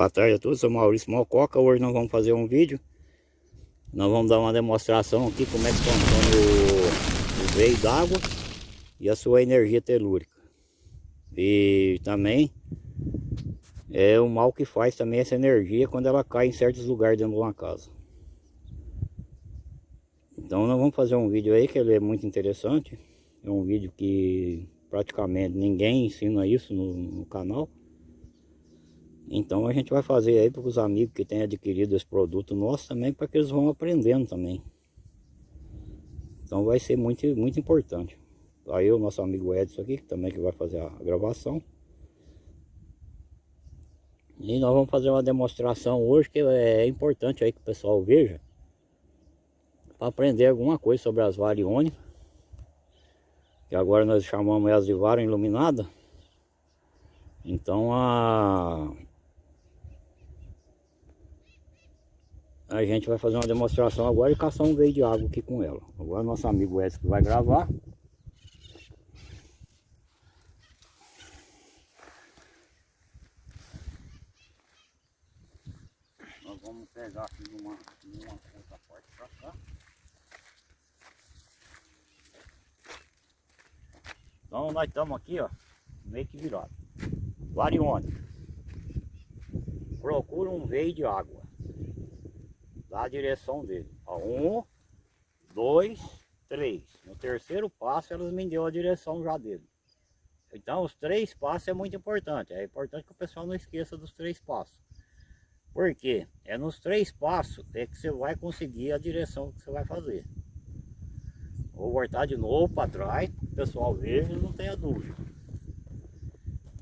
Boa tarde a todos, sou Maurício Mococa. Hoje nós vamos fazer um vídeo. Nós vamos dar uma demonstração aqui como é que funciona o, o veio d'água e a sua energia telúrica. E também é o mal que faz também essa energia quando ela cai em certos lugares dentro de uma casa. Então nós vamos fazer um vídeo aí que ele é muito interessante. É um vídeo que praticamente ninguém ensina isso no, no canal. Então a gente vai fazer aí para os amigos que têm adquirido esse produto nosso também, para que eles vão aprendendo também. Então vai ser muito, muito importante. Aí o nosso amigo Edson aqui, que também que vai fazer a gravação. E nós vamos fazer uma demonstração hoje que é importante aí que o pessoal veja. Para aprender alguma coisa sobre as variônicas. Que agora nós chamamos elas de vara iluminada. Então a a gente vai fazer uma demonstração agora e caçar um veio de água aqui com ela. Agora nosso amigo Edson vai gravar. Nós vamos pegar aqui numa, numa outra parte para cá. Então nós estamos aqui, ó, meio que virado. Varione. Procura um veio de água da direção dele. Ó, um, dois, três. No terceiro passo elas me deu a direção já dele. Então os três passos é muito importante. É importante que o pessoal não esqueça dos três passos. Por quê? É nos três passos é que você vai conseguir a direção que você vai fazer. Vou voltar de novo para trás, o pessoal ver e não tenha dúvida.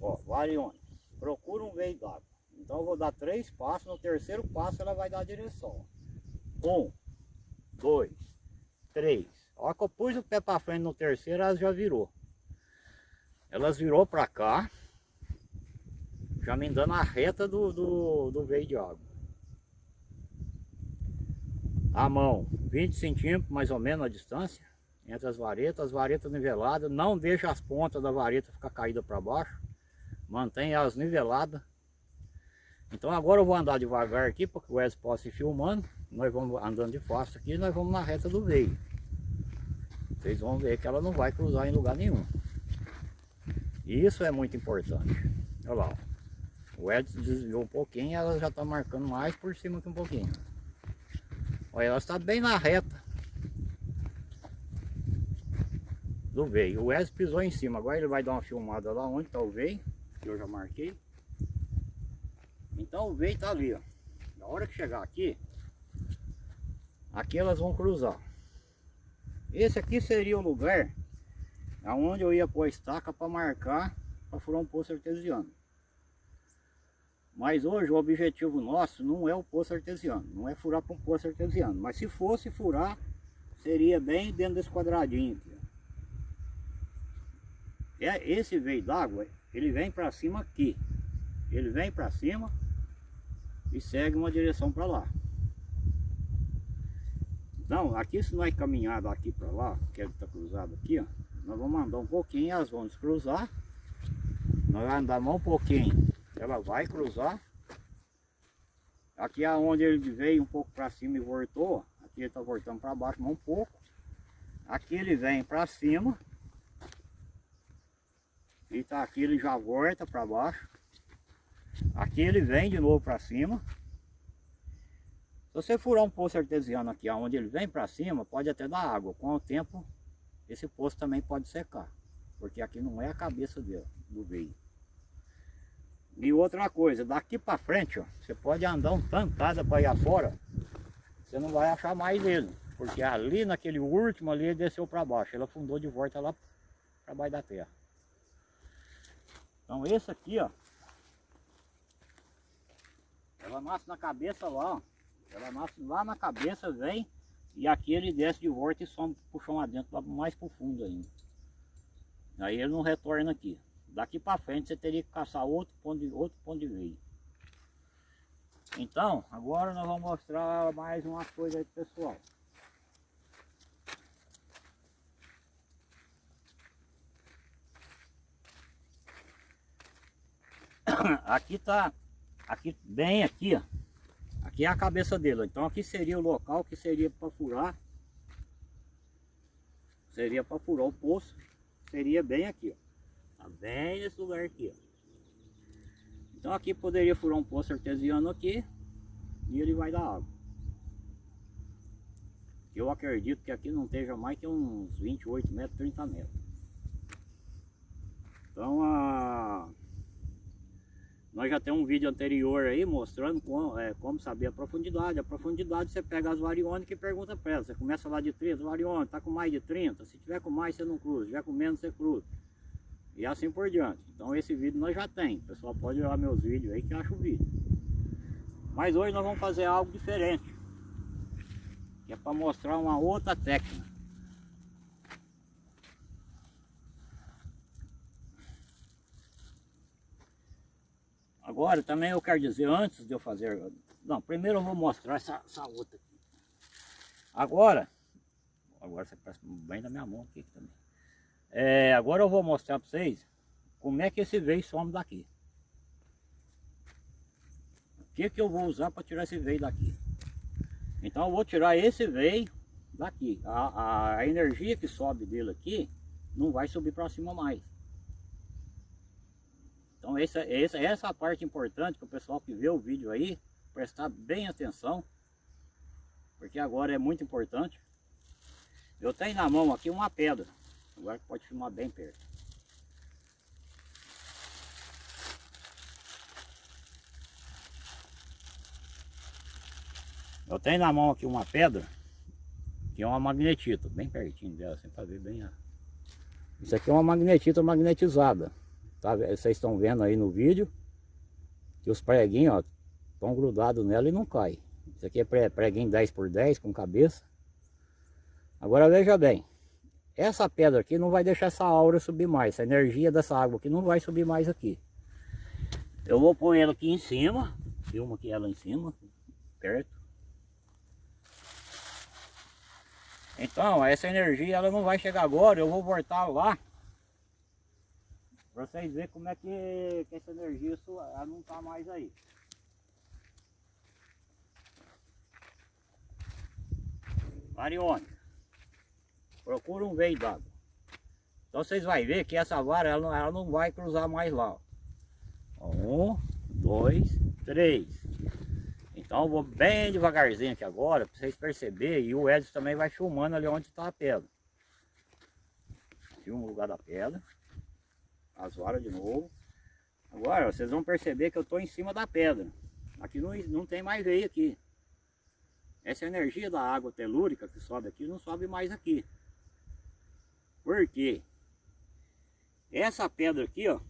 Ó, varione. Procura um veio d'água. Então eu vou dar três passos, no terceiro passo ela vai dar a direção. Um, dois, três. Hora que eu pus o pé para frente no terceiro, elas já virou. Elas virou para cá, já me dando a reta do, do, do veio de água. A mão, 20 centímetros mais ou menos a distância entre as varetas, as varetas niveladas, não deixa as pontas da vareta ficar caída para baixo, mantém elas niveladas. Então agora eu vou andar devagar aqui, porque o Wes possa ir filmando nós vamos andando de fácil aqui nós vamos na reta do veio. Vocês vão ver que ela não vai cruzar em lugar nenhum. Isso é muito importante. Olha lá. O Edson desviou um pouquinho ela já está marcando mais por cima que um pouquinho. Olha, ela está bem na reta do veio. O Edson pisou em cima. Agora ele vai dar uma filmada lá onde está o veio, que eu já marquei. Então o veio está ali, ó. Na hora que chegar aqui, aqui elas vão cruzar. Esse aqui seria o lugar aonde eu ia pôr a estaca para marcar para furar um poço artesiano. Mas hoje o objetivo nosso não é o poço artesiano não é furar para um poço artesiano. Mas se fosse furar seria bem dentro desse quadradinho aqui é esse veio d'água ele vem para cima aqui. Ele vem para cima e segue uma direção para lá então, aqui se nós caminhar daqui para lá, que ele está cruzado aqui, ó, nós vamos andar um pouquinho, elas vão cruzar. Nós vamos andar mais um pouquinho, ela vai cruzar. Aqui é ele veio um pouco para cima e voltou, aqui ele está voltando para baixo mais um pouco. Aqui ele vem para cima. E tá aqui ele já volta para baixo. Aqui ele vem de novo para cima. Se você furar um poço artesiano aqui, onde ele vem para cima, pode até dar água. Com o tempo, esse poço também pode secar. Porque aqui não é a cabeça dele, do veio. E outra coisa, daqui para frente, ó, você pode andar um tantada para ir afora, você não vai achar mais ele. Porque ali naquele último ali ele desceu para baixo, ele afundou de volta lá para baixo da terra. Então esse aqui, ó, ela nasce na cabeça lá, ó. Ela nasce lá na cabeça, vem e aqui ele desce de volta e some pro chão adentro, mais pro fundo ainda. Aí ele não retorna aqui. Daqui para frente você teria que caçar outro ponto de, outro ponto de veio. Então, agora nós vamos mostrar mais uma coisa aí pro pessoal. Aqui tá Aqui, bem aqui, ó. Aqui é a cabeça dele. Então aqui seria o local que seria para furar. Seria para furar o poço. Seria bem aqui, ó. Tá bem nesse lugar aqui, ó. Então aqui poderia furar um poço artesiano aqui. E ele vai dar água. Eu acredito que aqui não esteja mais que uns 28 metros, 30 metros. Então a... Nós já temos um vídeo anterior aí mostrando como, é, como saber a profundidade. A profundidade você pega as variônicas e pergunta para ela. Você começa lá de 30, variônica, está com mais de 30. Se tiver com mais, você não cruza. Se tiver com menos, você cruza. E assim por diante. Então esse vídeo nós já tem. O pessoal pode olhar meus vídeos aí que acha o vídeo. Mas hoje nós vamos fazer algo diferente. Que é para mostrar uma outra técnica. Agora também eu quero dizer, antes de eu fazer... Não, primeiro eu vou mostrar essa, essa outra aqui. Agora, agora você presta bem da minha mão aqui também. É, agora eu vou mostrar para vocês como é que esse veio some daqui. O que, que eu vou usar para tirar esse veio daqui. Então eu vou tirar esse veio daqui. A, a, a energia que sobe dele aqui não vai subir para cima mais. Então essa, essa, essa é a parte importante para o pessoal que vê o vídeo aí, prestar bem atenção, porque agora é muito importante. Eu tenho na mão aqui uma pedra, agora pode filmar bem perto. Eu tenho na mão aqui uma pedra, que é uma magnetita, bem pertinho dela, assim para ver bem a... Isso aqui é uma magnetita magnetizada. Tá, vocês estão vendo aí no vídeo que os preguinhos estão grudados nela e não cai. Isso aqui é preguinho 10 por 10 com cabeça. Agora veja bem, essa pedra aqui não vai deixar essa aura subir mais, essa energia dessa água aqui não vai subir mais aqui. Eu vou pôr ela aqui em cima, filma aqui ela em cima, perto. Então, essa energia ela não vai chegar agora, eu vou voltar lá para vocês verem como é que, que essa energia ela não está mais aí. Mariônica. Procura um veio d'água. Então vocês vão ver que essa vara ela não, ela não vai cruzar mais lá. Um, dois, três. Então eu vou bem devagarzinho aqui agora, para vocês perceberem. E o Edson também vai filmando ali onde está a pedra. Filma o lugar da pedra as varas de novo. Agora, vocês vão perceber que eu estou em cima da pedra. Aqui não, não tem mais veio aqui. Essa energia da água telúrica que sobe aqui, não sobe mais aqui. Por quê? Essa pedra aqui, ó,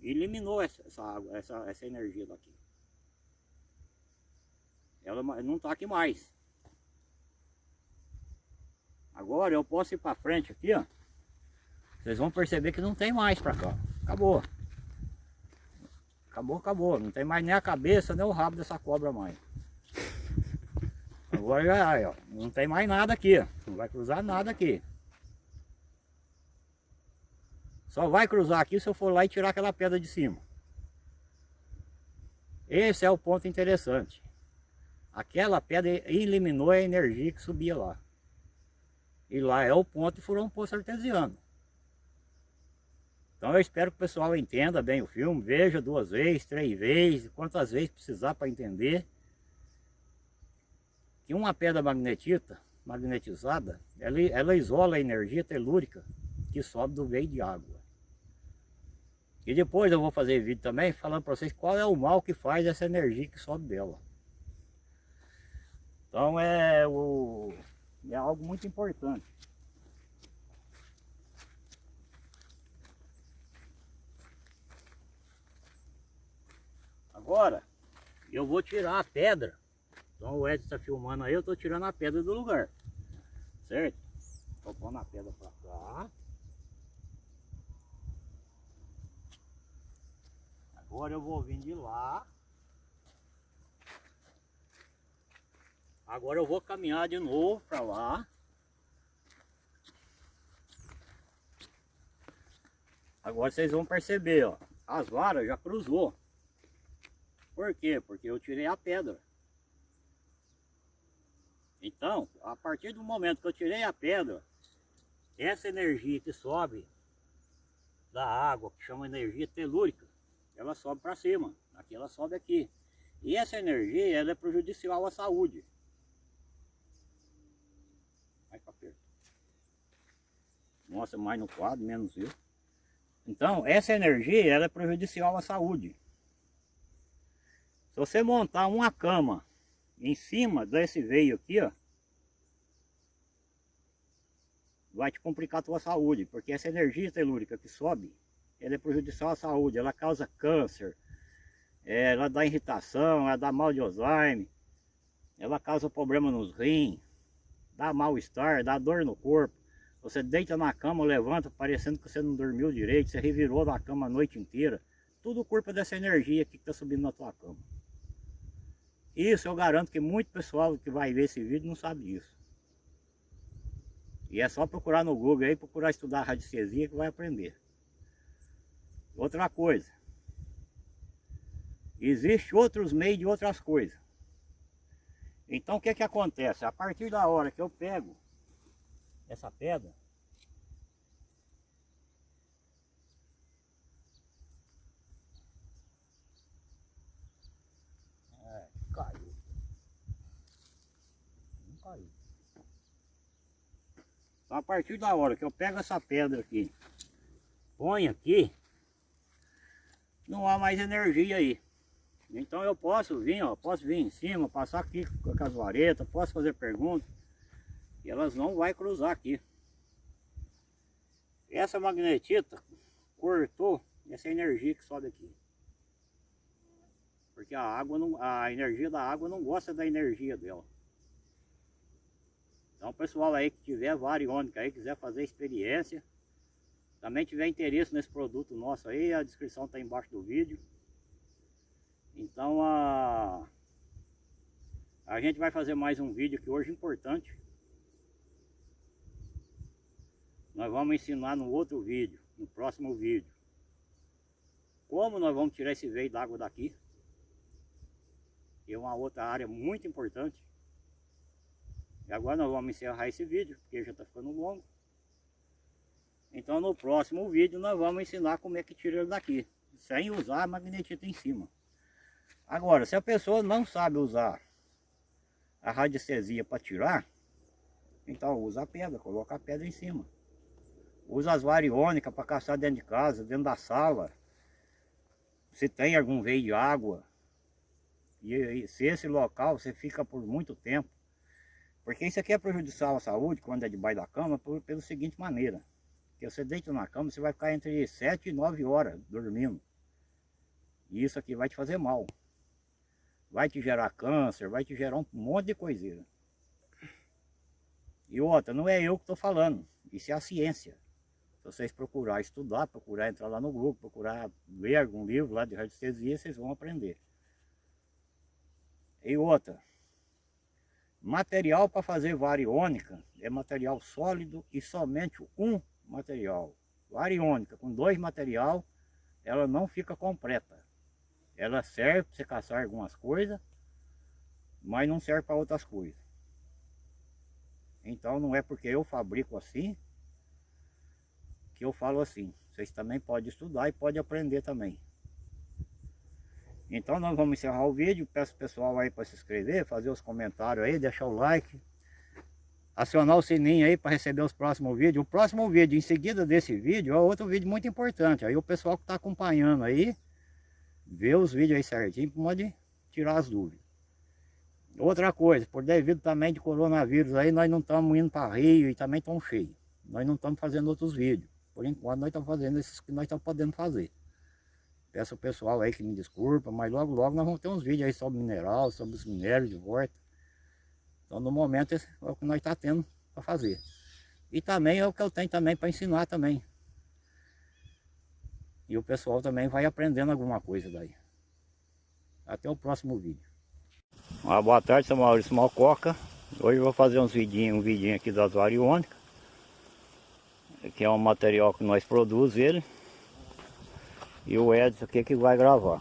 eliminou essa, essa água, essa, essa energia daqui. Ela não está aqui mais. Agora eu posso ir para frente aqui, ó. Vocês vão perceber que não tem mais para cá. Acabou. Acabou, acabou. Não tem mais nem a cabeça, nem o rabo dessa cobra mais. Agora já, ó, não tem mais nada aqui. Não vai cruzar nada aqui. Só vai cruzar aqui se eu for lá e tirar aquela pedra de cima. Esse é o ponto interessante. Aquela pedra eliminou a energia que subia lá. E lá é o ponto e furou um poço artesiano. Então eu espero que o pessoal entenda bem o filme, veja duas vezes, três vezes, quantas vezes precisar para entender que uma pedra magnetita, magnetizada, ela, ela isola a energia telúrica que sobe do veio de água. E depois eu vou fazer vídeo também falando para vocês qual é o mal que faz essa energia que sobe dela. Então é, o, é algo muito importante. Agora, eu vou tirar a pedra. Então o Ed está filmando aí, eu estou tirando a pedra do lugar. Certo? Estou pondo a pedra para cá. Agora eu vou vir de lá. Agora eu vou caminhar de novo para lá. Agora vocês vão perceber, ó. As varas já cruzou. Por quê? Porque eu tirei a pedra. Então, a partir do momento que eu tirei a pedra, essa energia que sobe da água, que chama energia telúrica, ela sobe para cima. Aqui ela sobe aqui. E essa energia ela é prejudicial à saúde. Mais para perto. Mostra mais no quadro, menos eu. Então, essa energia ela é prejudicial à saúde. Se você montar uma cama em cima desse veio aqui, ó, vai te complicar a tua saúde, porque essa energia telúrica que sobe, ela é prejudicial à saúde, ela causa câncer, ela dá irritação, ela dá mal de Alzheimer, ela causa problema nos rins, dá mal-estar, dá dor no corpo. Você deita na cama, levanta, parecendo que você não dormiu direito, você revirou na cama a noite inteira. Tudo culpa dessa energia que está subindo na tua cama. Isso eu garanto que muito pessoal que vai ver esse vídeo não sabe disso. E é só procurar no Google aí, procurar estudar radiestesia que vai aprender. Outra coisa. Existem outros meios de outras coisas. Então o que que acontece? A partir da hora que eu pego essa pedra, Então a partir da hora que eu pego essa pedra aqui, põe aqui, não há mais energia aí. Então eu posso vir, ó, posso vir em cima, passar aqui com as varetas, posso fazer perguntas. E elas não vão cruzar aqui. Essa magnetita cortou essa energia que sobe aqui. Porque a água não, a energia da água não gosta da energia dela. Então pessoal aí que tiver variônica aí, quiser fazer experiência, também tiver interesse nesse produto nosso aí, a descrição está embaixo do vídeo. Então a, a gente vai fazer mais um vídeo aqui hoje importante. Nós vamos ensinar no outro vídeo, no próximo vídeo. Como nós vamos tirar esse veio d'água daqui. Que é uma outra área muito importante. E agora nós vamos encerrar esse vídeo, porque já está ficando longo. Então no próximo vídeo nós vamos ensinar como é que tira ele daqui. Sem usar a magnetita em cima. Agora, se a pessoa não sabe usar a radiestesia para tirar, então usa a pedra, coloca a pedra em cima. Usa as variônicas para caçar dentro de casa, dentro da sala. Se tem algum veio de água, e, e se esse local você fica por muito tempo, porque isso aqui é prejudicial à saúde quando é debaixo da cama, por, pela seguinte maneira. Que você deita na cama, você vai ficar entre 7 e 9 horas dormindo. E isso aqui vai te fazer mal vai te gerar câncer, vai te gerar um monte de coisinha. E outra, não é eu que estou falando, isso é a ciência. Se vocês procurar estudar, procurar entrar lá no grupo, procurar ler algum livro lá de radiestesia, vocês vão aprender. E outra, material para fazer variônica é material sólido e somente um material. Variônica com dois material, ela não fica completa. Ela serve para você caçar algumas coisas, mas não serve para outras coisas. Então não é porque eu fabrico assim, que eu falo assim. Vocês também podem estudar e podem aprender também. Então nós vamos encerrar o vídeo. Peço o pessoal aí para se inscrever, fazer os comentários aí, deixar o like. Acionar o sininho aí para receber os próximos vídeos. O próximo vídeo, em seguida desse vídeo, é outro vídeo muito importante. Aí o pessoal que está acompanhando aí, ver os vídeos aí certinho, pode tirar as dúvidas. Outra coisa, por devido também de coronavírus aí, nós não estamos indo para Rio e também estamos cheios. Nós não estamos fazendo outros vídeos. Por enquanto nós estamos fazendo esses que nós estamos podendo fazer. Peço ao pessoal aí que me desculpa, mas logo logo nós vamos ter uns vídeos aí sobre mineral, sobre os minérios de volta. Então no momento é o que nós estamos tá tendo para fazer. E também é o que eu tenho também para ensinar também. E o pessoal também vai aprendendo alguma coisa daí. Até o próximo vídeo. Uma boa tarde, sou Maurício Malcoca. Hoje eu vou fazer uns vidinhos, um vidinho aqui das variônicas. Que é um material que nós produzimos ele. E o Edson aqui que vai gravar.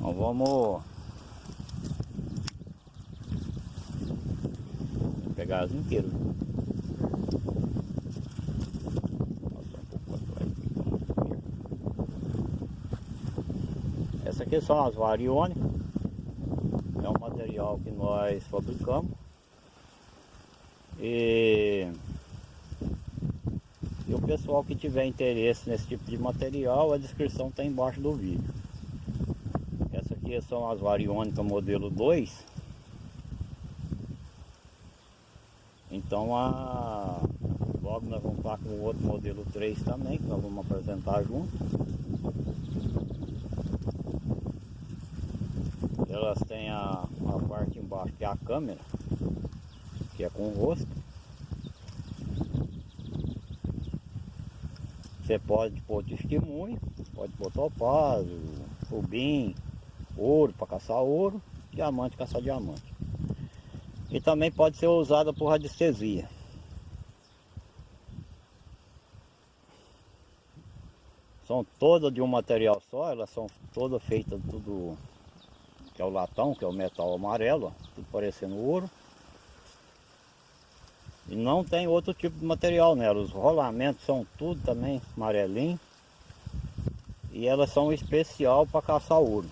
Nós vamos pegar as inteiras. Essa aqui são as varione. É um material que nós fabricamos. E, e o pessoal que tiver interesse nesse tipo de material, a descrição está embaixo do vídeo. Essa aqui são as variônicas modelo 2. Então a, logo nós vamos estar com o outro modelo 3 também, que nós vamos apresentar junto. Elas têm a, a parte embaixo que é a câmera, que é com o rosto. Você pode pôr testemunho, pode pôr topázio, rubim, ouro para caçar ouro, diamante caçar diamante. E também pode ser usada por radiestesia. São todas de um material só, elas são todas feitas tudo que é o latão, que é o metal amarelo, tudo parecendo ouro. E não tem outro tipo de material nela, os rolamentos são tudo também amarelinho. E elas são especial para caçar ouro.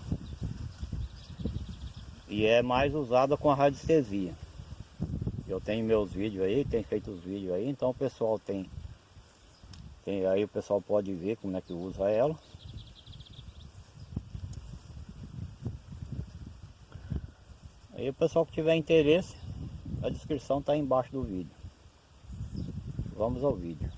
E é mais usada com a radiestesia. Eu tenho meus vídeos aí, tenho feito os vídeos aí, então o pessoal tem, tem aí o pessoal pode ver como é que usa ela. Aí o pessoal que tiver interesse, a descrição está embaixo do vídeo. Vamos ao vídeo.